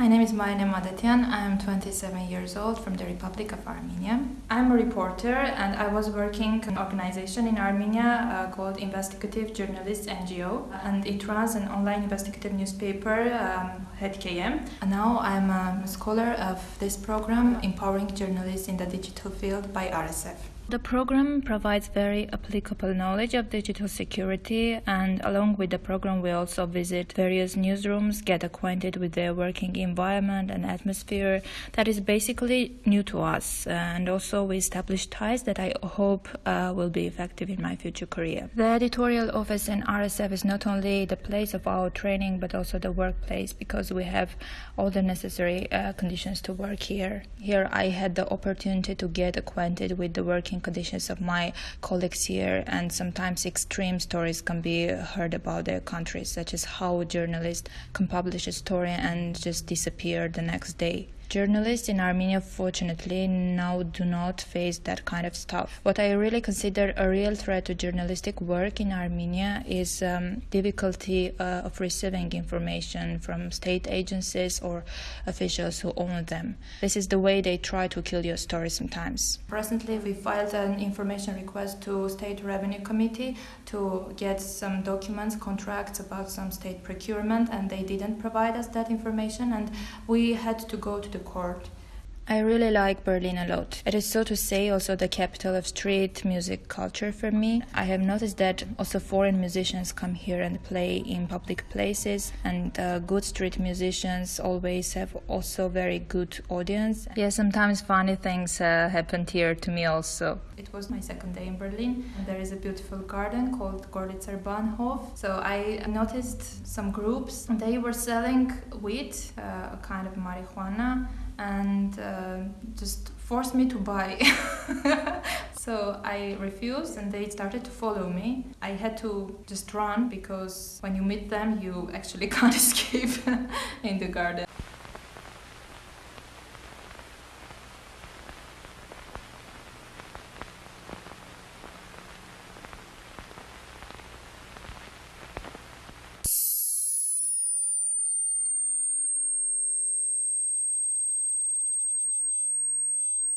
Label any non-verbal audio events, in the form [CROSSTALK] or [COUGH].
My name is Mayne Madetyan. I am 27 years old from the Republic of Armenia. I'm a reporter and I was working in an organization in Armenia uh, called Investigative Journalists NGO and it runs an online investigative newspaper, um, Hetq.am. And now I'm a scholar of this program, Empowering Journalists in the Digital Field by RSF. The program provides very applicable knowledge of digital security, and along with the program, we also visit various newsrooms, get acquainted with their working environment and atmosphere that is basically new to us. And also, we establish ties that I hope uh, will be effective in my future career. The editorial office in RSF is not only the place of our training, but also the workplace because we have all the necessary uh, conditions to work here. Here, I had the opportunity to get acquainted with the working conditions of my colleagues here, and sometimes extreme stories can be heard about their countries, such as how a journalist can publish a story and just disappear the next day. Journalists in Armenia, fortunately, now do not face that kind of stuff. What I really consider a real threat to journalistic work in Armenia is um, difficulty uh, of receiving information from state agencies or officials who own them. This is the way they try to kill your story sometimes. Presently, we filed an information request to State Revenue Committee to get some documents, contracts about some state procurement, and they didn't provide us that information, and we had to go to the court. I really like Berlin a lot. It is, so to say, also the capital of street music culture for me. I have noticed that also foreign musicians come here and play in public places, and uh, good street musicians always have also very good audience. Yeah, sometimes funny things uh, happened here to me also. It was my second day in Berlin, and there is a beautiful garden called Gorlitzer Bahnhof. So I noticed some groups, they were selling weed, uh, a kind of marijuana and uh, just forced me to buy. [LAUGHS] so I refused and they started to follow me. I had to just run because when you meet them, you actually [LAUGHS] can't escape in the garden.